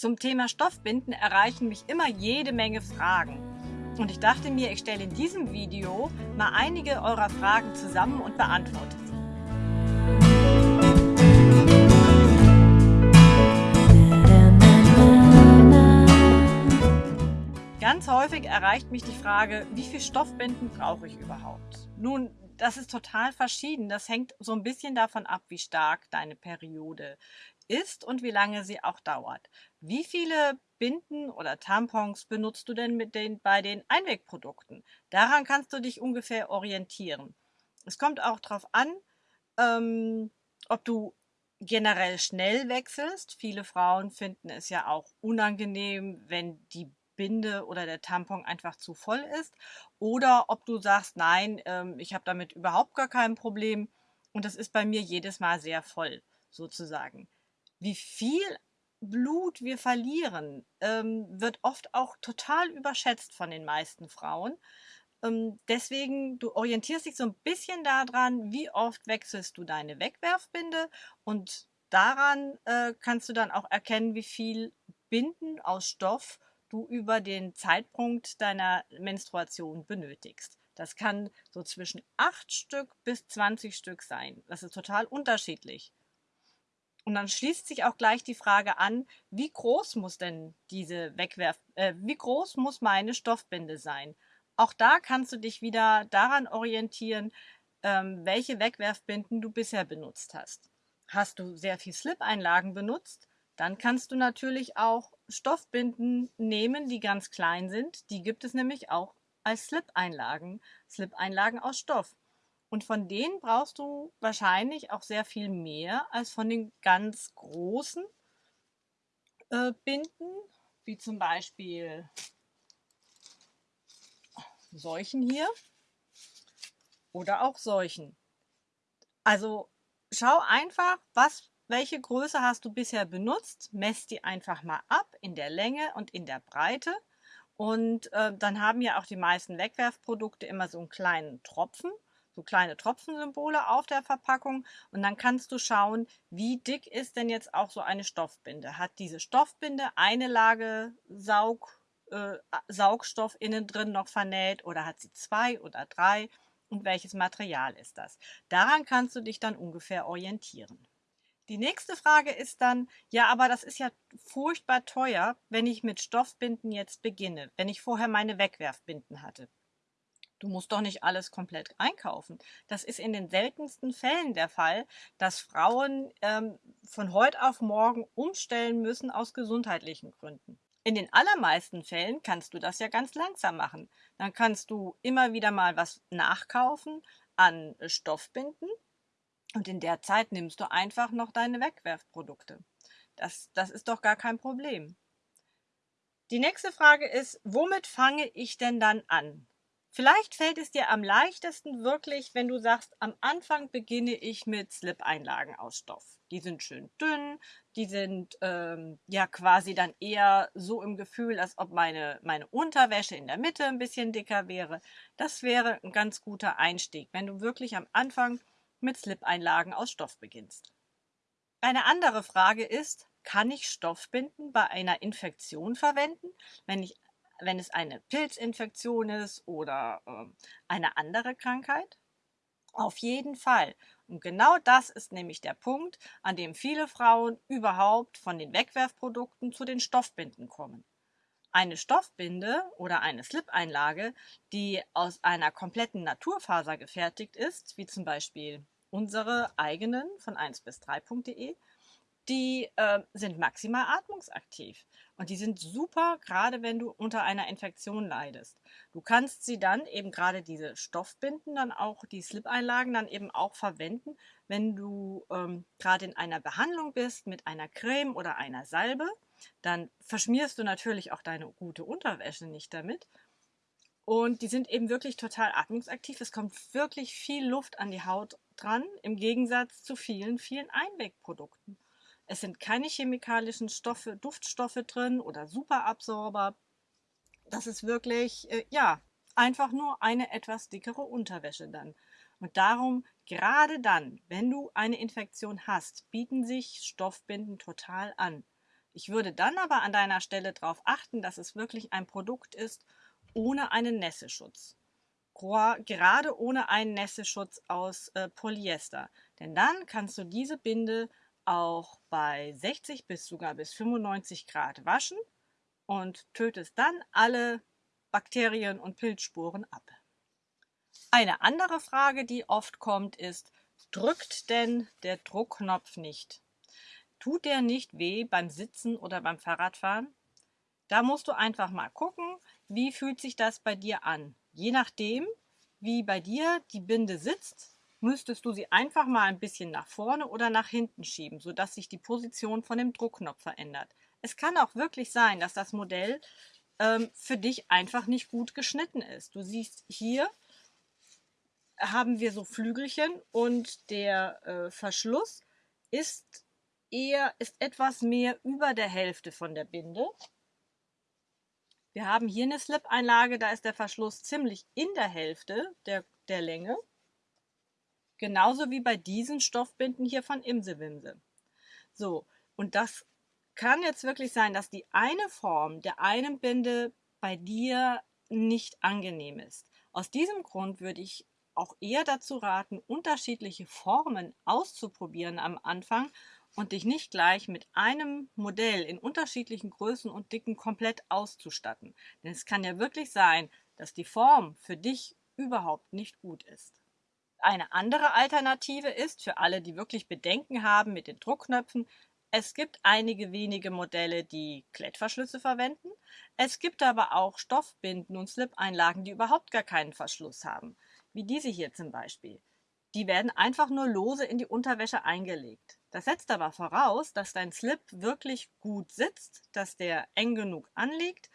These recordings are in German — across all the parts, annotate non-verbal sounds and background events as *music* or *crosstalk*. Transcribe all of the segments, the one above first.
Zum Thema Stoffbinden erreichen mich immer jede Menge Fragen. Und ich dachte mir, ich stelle in diesem Video mal einige eurer Fragen zusammen und beantworte sie. Ganz häufig erreicht mich die Frage, wie viel Stoffbinden brauche ich überhaupt? Nun, das ist total verschieden. Das hängt so ein bisschen davon ab, wie stark deine Periode ist und wie lange sie auch dauert. Wie viele Binden oder Tampons benutzt du denn mit den, bei den Einwegprodukten? Daran kannst du dich ungefähr orientieren. Es kommt auch darauf an, ähm, ob du generell schnell wechselst. Viele Frauen finden es ja auch unangenehm, wenn die Binde oder der Tampon einfach zu voll ist. Oder ob du sagst, nein, ähm, ich habe damit überhaupt gar kein Problem und das ist bei mir jedes Mal sehr voll, sozusagen wie viel Blut wir verlieren, ähm, wird oft auch total überschätzt von den meisten Frauen. Ähm, deswegen, du orientierst dich so ein bisschen daran, wie oft wechselst du deine Wegwerfbinde und daran äh, kannst du dann auch erkennen, wie viel Binden aus Stoff du über den Zeitpunkt deiner Menstruation benötigst. Das kann so zwischen 8 Stück bis 20 Stück sein. Das ist total unterschiedlich. Und dann schließt sich auch gleich die Frage an, wie groß muss denn diese Wegwerf, äh, wie groß muss meine Stoffbinde sein? Auch da kannst du dich wieder daran orientieren, ähm, welche Wegwerfbinden du bisher benutzt hast. Hast du sehr viel Slip-Einlagen benutzt, dann kannst du natürlich auch Stoffbinden nehmen, die ganz klein sind. Die gibt es nämlich auch als Slip-Einlagen, Slip-Einlagen aus Stoff. Und von denen brauchst du wahrscheinlich auch sehr viel mehr als von den ganz großen äh, Binden, wie zum Beispiel solchen hier oder auch solchen. Also schau einfach, was, welche Größe hast du bisher benutzt, mess die einfach mal ab in der Länge und in der Breite. Und äh, dann haben ja auch die meisten Wegwerfprodukte immer so einen kleinen Tropfen so kleine Tropfensymbole auf der Verpackung und dann kannst du schauen, wie dick ist denn jetzt auch so eine Stoffbinde. Hat diese Stoffbinde eine Lage Saug, äh, Saugstoff innen drin noch vernäht oder hat sie zwei oder drei und welches Material ist das? Daran kannst du dich dann ungefähr orientieren. Die nächste Frage ist dann, ja, aber das ist ja furchtbar teuer, wenn ich mit Stoffbinden jetzt beginne, wenn ich vorher meine Wegwerfbinden hatte. Du musst doch nicht alles komplett einkaufen. Das ist in den seltensten Fällen der Fall, dass Frauen ähm, von heute auf morgen umstellen müssen aus gesundheitlichen Gründen. In den allermeisten Fällen kannst du das ja ganz langsam machen. Dann kannst du immer wieder mal was nachkaufen an Stoffbinden und in der Zeit nimmst du einfach noch deine Wegwerfprodukte. Das, das ist doch gar kein Problem. Die nächste Frage ist, womit fange ich denn dann an? Vielleicht fällt es dir am leichtesten wirklich, wenn du sagst, am Anfang beginne ich mit Slip-Einlagen aus Stoff. Die sind schön dünn, die sind ähm, ja quasi dann eher so im Gefühl, als ob meine, meine Unterwäsche in der Mitte ein bisschen dicker wäre. Das wäre ein ganz guter Einstieg, wenn du wirklich am Anfang mit Slip-Einlagen aus Stoff beginnst. Eine andere Frage ist, kann ich Stoffbinden bei einer Infektion verwenden, wenn ich wenn es eine Pilzinfektion ist oder äh, eine andere Krankheit? Auf jeden Fall. Und genau das ist nämlich der Punkt, an dem viele Frauen überhaupt von den Wegwerfprodukten zu den Stoffbinden kommen. Eine Stoffbinde oder eine Slip-Einlage, die aus einer kompletten Naturfaser gefertigt ist, wie zum Beispiel unsere eigenen von 1 bis 3.de, die äh, sind maximal atmungsaktiv. Und die sind super, gerade wenn du unter einer Infektion leidest. Du kannst sie dann eben gerade diese Stoffbinden, dann auch die Slip-Einlagen dann eben auch verwenden, wenn du ähm, gerade in einer Behandlung bist mit einer Creme oder einer Salbe. Dann verschmierst du natürlich auch deine gute Unterwäsche nicht damit. Und die sind eben wirklich total atmungsaktiv. Es kommt wirklich viel Luft an die Haut dran, im Gegensatz zu vielen, vielen Einwegprodukten. Es sind keine chemikalischen Stoffe, Duftstoffe drin oder Superabsorber. Das ist wirklich, äh, ja, einfach nur eine etwas dickere Unterwäsche dann. Und darum, gerade dann, wenn du eine Infektion hast, bieten sich Stoffbinden total an. Ich würde dann aber an deiner Stelle darauf achten, dass es wirklich ein Produkt ist ohne einen Nässeschutz. Gerade ohne einen Nässeschutz aus äh, Polyester. Denn dann kannst du diese Binde auch bei 60 bis sogar bis 95 Grad waschen und tötest dann alle Bakterien und Pilzsporen ab. Eine andere Frage, die oft kommt, ist, drückt denn der Druckknopf nicht? Tut der nicht weh beim Sitzen oder beim Fahrradfahren? Da musst du einfach mal gucken, wie fühlt sich das bei dir an. Je nachdem, wie bei dir die Binde sitzt, müsstest du sie einfach mal ein bisschen nach vorne oder nach hinten schieben, sodass sich die Position von dem Druckknopf verändert. Es kann auch wirklich sein, dass das Modell ähm, für dich einfach nicht gut geschnitten ist. Du siehst hier haben wir so Flügelchen und der äh, Verschluss ist eher ist etwas mehr über der Hälfte von der Binde. Wir haben hier eine Slip-Einlage, da ist der Verschluss ziemlich in der Hälfte der, der Länge. Genauso wie bei diesen Stoffbinden hier von Imsewimse. So, und das kann jetzt wirklich sein, dass die eine Form der einen Binde bei dir nicht angenehm ist. Aus diesem Grund würde ich auch eher dazu raten, unterschiedliche Formen auszuprobieren am Anfang und dich nicht gleich mit einem Modell in unterschiedlichen Größen und Dicken komplett auszustatten. Denn es kann ja wirklich sein, dass die Form für dich überhaupt nicht gut ist. Eine andere Alternative ist für alle, die wirklich Bedenken haben mit den Druckknöpfen, es gibt einige wenige Modelle, die Klettverschlüsse verwenden. Es gibt aber auch Stoffbinden und Slip-Einlagen, die überhaupt gar keinen Verschluss haben, wie diese hier zum Beispiel. Die werden einfach nur lose in die Unterwäsche eingelegt. Das setzt aber voraus, dass dein Slip wirklich gut sitzt, dass der eng genug anliegt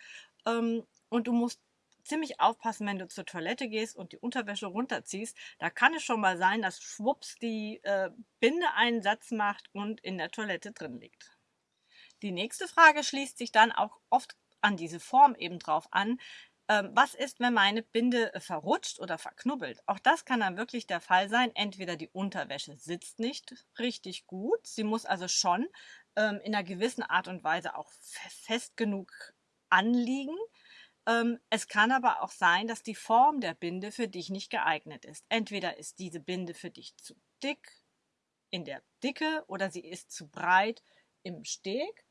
ähm, und du musst ziemlich aufpassen, wenn du zur Toilette gehst und die Unterwäsche runterziehst. Da kann es schon mal sein, dass schwupps die äh, Binde einen Satz macht und in der Toilette drin liegt. Die nächste Frage schließt sich dann auch oft an diese Form eben drauf an. Ähm, was ist, wenn meine Binde äh, verrutscht oder verknubbelt? Auch das kann dann wirklich der Fall sein. Entweder die Unterwäsche sitzt nicht richtig gut, sie muss also schon ähm, in einer gewissen Art und Weise auch fest genug anliegen. Ähm, es kann aber auch sein, dass die Form der Binde für dich nicht geeignet ist. Entweder ist diese Binde für dich zu dick in der Dicke oder sie ist zu breit im Steg.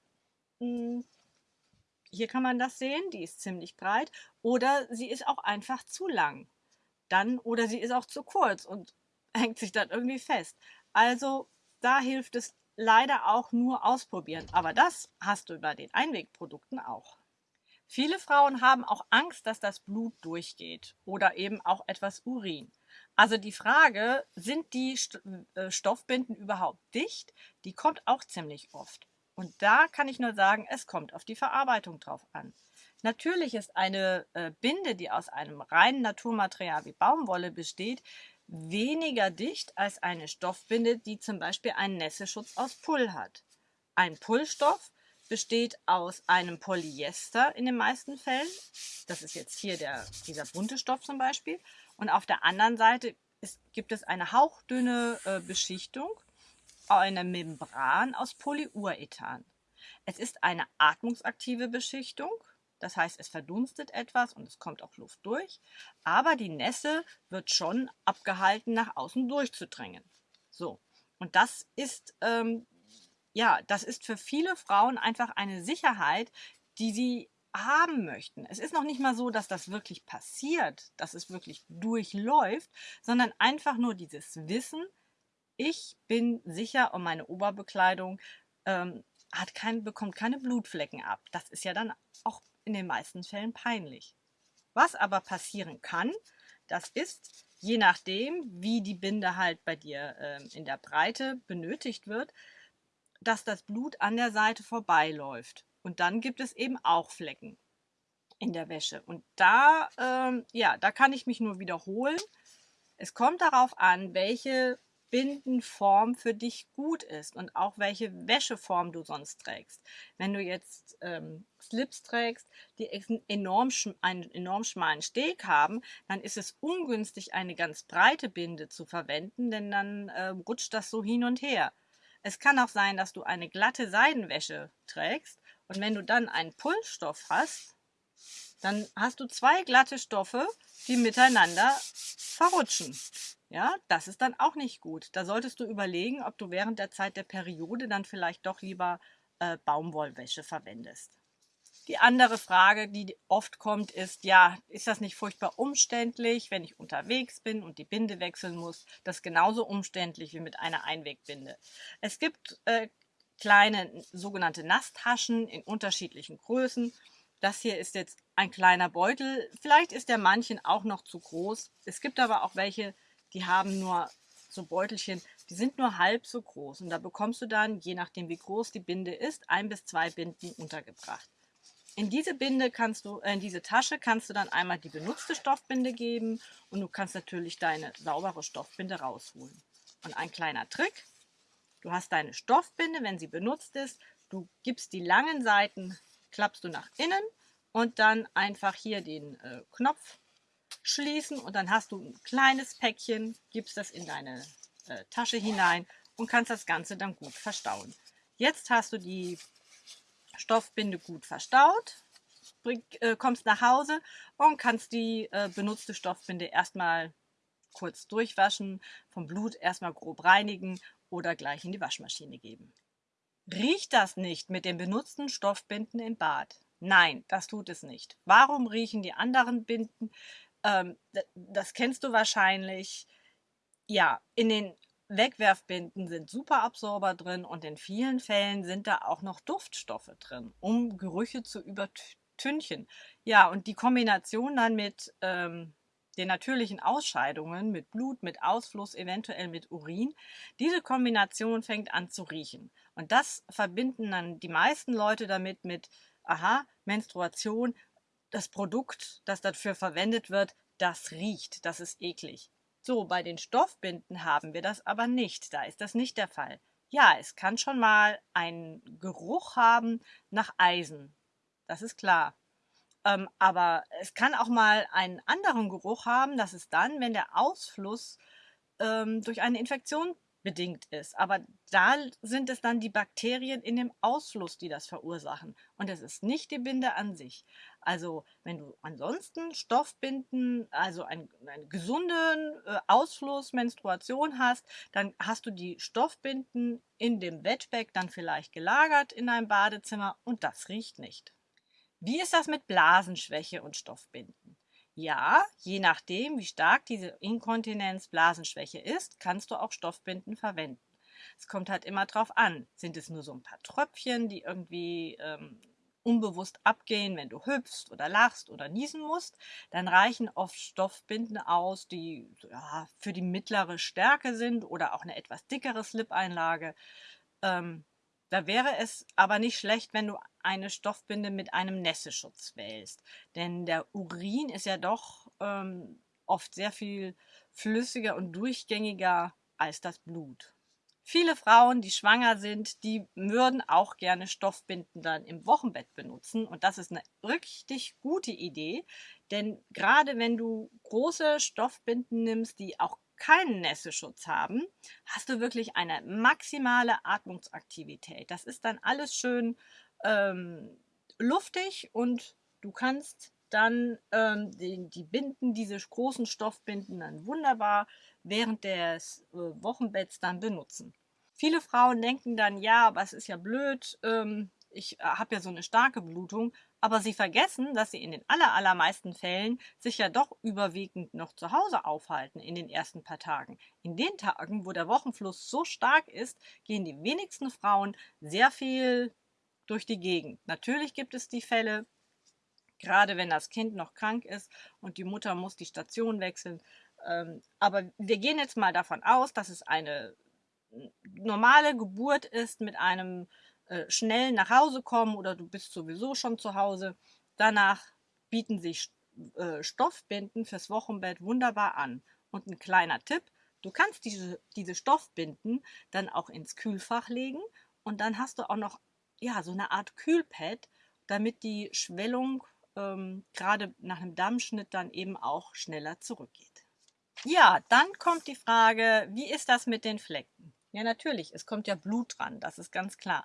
Hm, hier kann man das sehen, die ist ziemlich breit. Oder sie ist auch einfach zu lang. Dann, oder sie ist auch zu kurz und *laughs* hängt sich dann irgendwie fest. Also da hilft es leider auch nur ausprobieren. Aber das hast du bei den Einwegprodukten auch. Viele Frauen haben auch Angst, dass das Blut durchgeht oder eben auch etwas Urin. Also die Frage, sind die äh, Stoffbinden überhaupt dicht? Die kommt auch ziemlich oft. Und da kann ich nur sagen, es kommt auf die Verarbeitung drauf an. Natürlich ist eine äh, Binde, die aus einem reinen Naturmaterial wie Baumwolle besteht, weniger dicht als eine Stoffbinde, die zum Beispiel einen Nässeschutz aus Pull hat. Ein Pullstoff besteht aus einem Polyester in den meisten Fällen. Das ist jetzt hier der, dieser bunte Stoff zum Beispiel. Und auf der anderen Seite ist, gibt es eine hauchdünne äh, Beschichtung eine Membran aus Polyurethan. Es ist eine atmungsaktive Beschichtung, das heißt, es verdunstet etwas und es kommt auch Luft durch, aber die Nässe wird schon abgehalten, nach außen durchzudrängen. So, und das ist, ähm, ja, das ist für viele Frauen einfach eine Sicherheit, die sie haben möchten. Es ist noch nicht mal so, dass das wirklich passiert, dass es wirklich durchläuft, sondern einfach nur dieses Wissen, ich bin sicher und meine Oberbekleidung ähm, hat kein, bekommt keine Blutflecken ab. Das ist ja dann auch in den meisten Fällen peinlich. Was aber passieren kann, das ist, je nachdem, wie die Binde halt bei dir ähm, in der Breite benötigt wird, dass das Blut an der Seite vorbeiläuft. Und dann gibt es eben auch Flecken in der Wäsche. Und da, ähm, ja, da kann ich mich nur wiederholen. Es kommt darauf an, welche Bindenform für dich gut ist und auch welche Wäscheform du sonst trägst. Wenn du jetzt ähm, Slips trägst, die enorm einen enorm schmalen Steg haben, dann ist es ungünstig, eine ganz breite Binde zu verwenden, denn dann äh, rutscht das so hin und her. Es kann auch sein, dass du eine glatte Seidenwäsche trägst und wenn du dann einen Pulsstoff hast, dann hast du zwei glatte Stoffe, die miteinander verrutschen. Ja, das ist dann auch nicht gut. Da solltest du überlegen, ob du während der Zeit der Periode dann vielleicht doch lieber äh, Baumwollwäsche verwendest. Die andere Frage, die oft kommt, ist, ja, ist das nicht furchtbar umständlich, wenn ich unterwegs bin und die Binde wechseln muss? Das ist genauso umständlich wie mit einer Einwegbinde. Es gibt äh, kleine sogenannte Nasstaschen in unterschiedlichen Größen. Das hier ist jetzt ein kleiner Beutel. Vielleicht ist der manchen auch noch zu groß. Es gibt aber auch welche, die haben nur so Beutelchen, die sind nur halb so groß. Und da bekommst du dann, je nachdem wie groß die Binde ist, ein bis zwei Binden untergebracht. In diese Binde kannst du, äh, in diese Tasche kannst du dann einmal die benutzte Stoffbinde geben und du kannst natürlich deine saubere Stoffbinde rausholen. Und ein kleiner Trick, du hast deine Stoffbinde, wenn sie benutzt ist, du gibst die langen Seiten, klappst du nach innen und dann einfach hier den äh, Knopf schließen und dann hast du ein kleines Päckchen, gibst das in deine äh, Tasche hinein und kannst das Ganze dann gut verstauen. Jetzt hast du die Stoffbinde gut verstaut, bring, äh, kommst nach Hause und kannst die äh, benutzte Stoffbinde erstmal kurz durchwaschen, vom Blut erstmal grob reinigen oder gleich in die Waschmaschine geben. Riecht das nicht mit den benutzten Stoffbinden im Bad? Nein, das tut es nicht. Warum riechen die anderen Binden? Ähm, das kennst du wahrscheinlich. Ja, in den Wegwerfbinden sind Superabsorber drin und in vielen Fällen sind da auch noch Duftstoffe drin, um Gerüche zu übertünchen. Ja, und die Kombination dann mit ähm, den natürlichen Ausscheidungen, mit Blut, mit Ausfluss, eventuell mit Urin, diese Kombination fängt an zu riechen. Und das verbinden dann die meisten Leute damit mit, aha, Menstruation, das Produkt, das dafür verwendet wird, das riecht, das ist eklig. So, bei den Stoffbinden haben wir das aber nicht. Da ist das nicht der Fall. Ja, es kann schon mal einen Geruch haben nach Eisen. Das ist klar. Ähm, aber es kann auch mal einen anderen Geruch haben. Das ist dann, wenn der Ausfluss ähm, durch eine Infektion bedingt ist. Aber da sind es dann die Bakterien in dem Ausfluss, die das verursachen. Und es ist nicht die Binde an sich. Also wenn du ansonsten Stoffbinden, also einen, einen gesunden äh, Ausfluss, Menstruation hast, dann hast du die Stoffbinden in dem Wetback dann vielleicht gelagert in deinem Badezimmer und das riecht nicht. Wie ist das mit Blasenschwäche und Stoffbinden? Ja, je nachdem, wie stark diese Inkontinenz, Blasenschwäche ist, kannst du auch Stoffbinden verwenden. Es kommt halt immer drauf an. Sind es nur so ein paar Tröpfchen, die irgendwie ähm, unbewusst abgehen, wenn du hüpfst oder lachst oder niesen musst, dann reichen oft Stoffbinden aus, die ja, für die mittlere Stärke sind oder auch eine etwas dickere Slip-Einlage. Ähm, da wäre es aber nicht schlecht, wenn du eine Stoffbinde mit einem Nässeschutz wählst. Denn der Urin ist ja doch ähm, oft sehr viel flüssiger und durchgängiger als das Blut. Viele Frauen, die schwanger sind, die würden auch gerne Stoffbinden dann im Wochenbett benutzen. Und das ist eine richtig gute Idee, denn gerade wenn du große Stoffbinden nimmst, die auch keinen Nässeschutz haben, hast du wirklich eine maximale Atmungsaktivität. Das ist dann alles schön ähm, luftig und du kannst dann ähm, die, die, Binden, diese großen Stoffbinden dann wunderbar während des äh, Wochenbetts dann benutzen. Viele Frauen denken dann, ja, aber es ist ja blöd, ähm, ich äh, habe ja so eine starke Blutung, aber sie vergessen, dass sie in den allermeisten Fällen sich ja doch überwiegend noch zu Hause aufhalten in den ersten paar Tagen. In den Tagen, wo der Wochenfluss so stark ist, gehen die wenigsten Frauen sehr viel durch die Gegend. Natürlich gibt es die Fälle, gerade wenn das Kind noch krank ist und die Mutter muss die Station wechseln. Ähm, aber wir gehen jetzt mal davon aus, dass es eine normale Geburt ist mit einem äh, schnell nach Hause kommen oder du bist sowieso schon zu Hause. Danach bieten sich äh, Stoffbinden fürs Wochenbett wunderbar an. Und ein kleiner Tipp, du kannst diese, diese Stoffbinden dann auch ins Kühlfach legen und dann hast du auch noch ja, so eine Art Kühlpad, damit die Schwellung ähm, gerade nach einem Dammschnitt dann eben auch schneller zurückgeht. Ja, dann kommt die Frage, wie ist das mit den Flecken? Ja, natürlich, es kommt ja Blut dran, das ist ganz klar.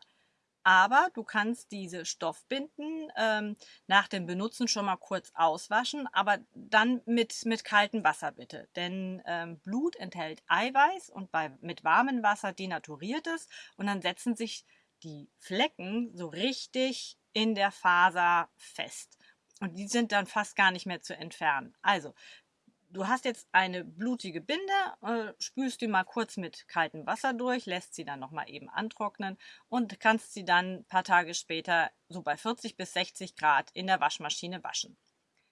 Aber du kannst diese Stoffbinden ähm, nach dem Benutzen schon mal kurz auswaschen, aber dann mit, mit kaltem Wasser bitte. Denn ähm, Blut enthält Eiweiß und bei, mit warmem Wasser denaturiert es und dann setzen sich die Flecken so richtig in der Faser fest. Und die sind dann fast gar nicht mehr zu entfernen. Also, du hast jetzt eine blutige Binde, äh, spülst die mal kurz mit kaltem Wasser durch, lässt sie dann nochmal eben antrocknen und kannst sie dann ein paar Tage später so bei 40 bis 60 Grad in der Waschmaschine waschen.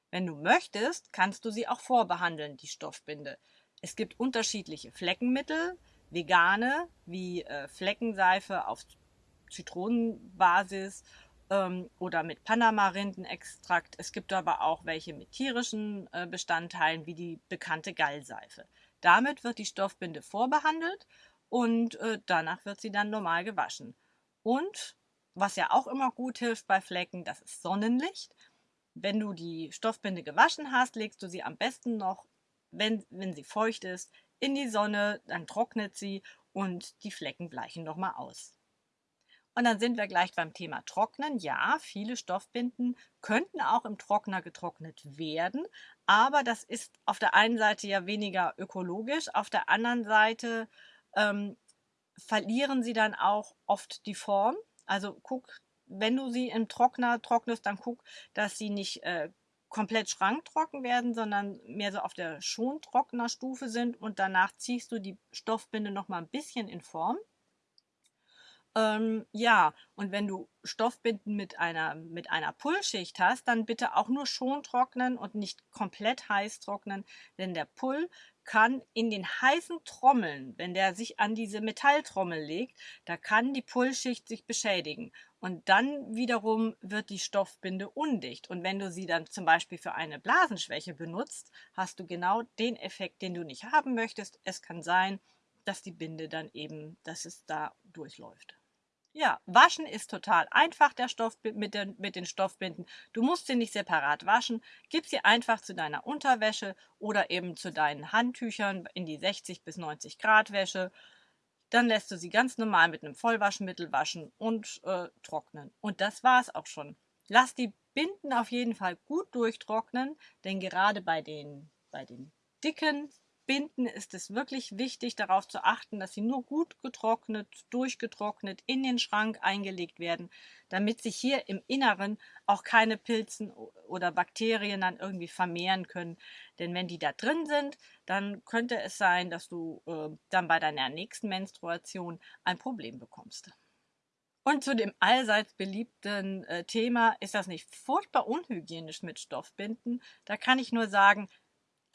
Wenn du möchtest, kannst du sie auch vorbehandeln, die Stoffbinde. Es gibt unterschiedliche Fleckenmittel, vegane wie äh, Fleckenseife auf Zitronenbasis ähm, oder mit Panama-Rindenextrakt. Es gibt aber auch welche mit tierischen äh, Bestandteilen, wie die bekannte Gallseife. Damit wird die Stoffbinde vorbehandelt und äh, danach wird sie dann normal gewaschen. Und was ja auch immer gut hilft bei Flecken, das ist Sonnenlicht. Wenn du die Stoffbinde gewaschen hast, legst du sie am besten noch, wenn, wenn sie feucht ist, in die Sonne, dann trocknet sie und die Flecken bleichen nochmal aus. Und dann sind wir gleich beim Thema Trocknen. Ja, viele Stoffbinden könnten auch im Trockner getrocknet werden, aber das ist auf der einen Seite ja weniger ökologisch, auf der anderen Seite ähm, verlieren sie dann auch oft die Form. Also guck, wenn du sie im Trockner trocknest, dann guck, dass sie nicht äh, komplett schranktrocken werden, sondern mehr so auf der Schontrocknerstufe sind und danach ziehst du die Stoffbinde noch mal ein bisschen in Form. Ähm, ja, und wenn du Stoffbinden mit einer, mit einer Pullschicht hast, dann bitte auch nur schon trocknen und nicht komplett heiß trocknen, denn der Pull kann in den heißen Trommeln, wenn der sich an diese Metalltrommel legt, da kann die Pullschicht sich beschädigen. Und dann wiederum wird die Stoffbinde undicht. Und wenn du sie dann zum Beispiel für eine Blasenschwäche benutzt, hast du genau den Effekt, den du nicht haben möchtest. Es kann sein, dass die Binde dann eben, dass es da durchläuft. Ja, waschen ist total einfach der Stoff mit, den, mit den Stoffbinden. Du musst sie nicht separat waschen. Gib sie einfach zu deiner Unterwäsche oder eben zu deinen Handtüchern in die 60 bis 90 Grad Wäsche. Dann lässt du sie ganz normal mit einem Vollwaschmittel waschen und äh, trocknen. Und das war es auch schon. Lass die Binden auf jeden Fall gut durchtrocknen, denn gerade bei den, bei den dicken Binden ist es wirklich wichtig, darauf zu achten, dass sie nur gut getrocknet, durchgetrocknet in den Schrank eingelegt werden, damit sich hier im Inneren auch keine Pilzen oder Bakterien dann irgendwie vermehren können. Denn wenn die da drin sind, dann könnte es sein, dass du äh, dann bei deiner nächsten Menstruation ein Problem bekommst. Und zu dem allseits beliebten äh, Thema, ist das nicht furchtbar unhygienisch mit Stoffbinden? Da kann ich nur sagen,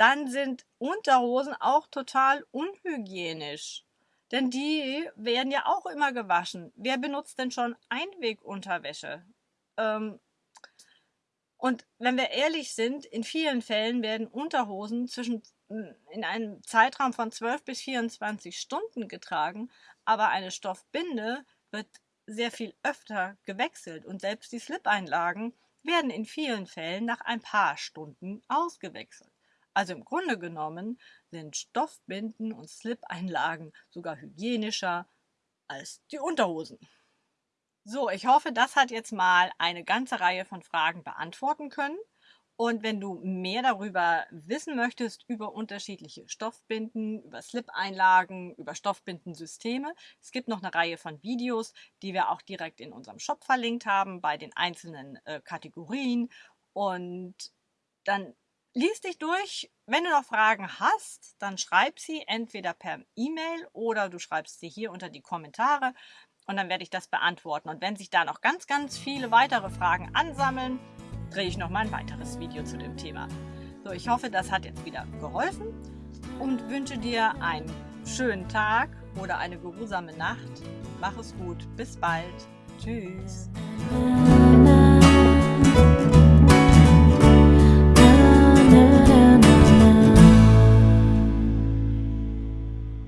dann sind Unterhosen auch total unhygienisch. Denn die werden ja auch immer gewaschen. Wer benutzt denn schon Einwegunterwäsche? Ähm, und wenn wir ehrlich sind, in vielen Fällen werden Unterhosen zwischen in einem Zeitraum von 12 bis 24 Stunden getragen, aber eine Stoffbinde wird sehr viel öfter gewechselt und selbst die Slip-Einlagen werden in vielen Fällen nach ein paar Stunden ausgewechselt. Also im Grunde genommen sind Stoffbinden und Slip-Einlagen sogar hygienischer als die Unterhosen. So, ich hoffe, das hat jetzt mal eine ganze Reihe von Fragen beantworten können. Und wenn du mehr darüber wissen möchtest, über unterschiedliche Stoffbinden, über Slip-Einlagen, über Stoffbindensysteme, es gibt noch eine Reihe von Videos, die wir auch direkt in unserem Shop verlinkt haben, bei den einzelnen äh, Kategorien. Und dann lies dich durch. Wenn du noch Fragen hast, dann schreib sie entweder per E-Mail oder du schreibst sie hier unter die Kommentare und dann werde ich das beantworten. Und wenn sich da noch ganz, ganz viele weitere Fragen ansammeln, drehe ich noch mal ein weiteres Video zu dem Thema. So, ich hoffe, das hat jetzt wieder geholfen und wünsche dir einen schönen Tag oder eine geruhsame Nacht. Mach es gut. Bis bald. Tschüss.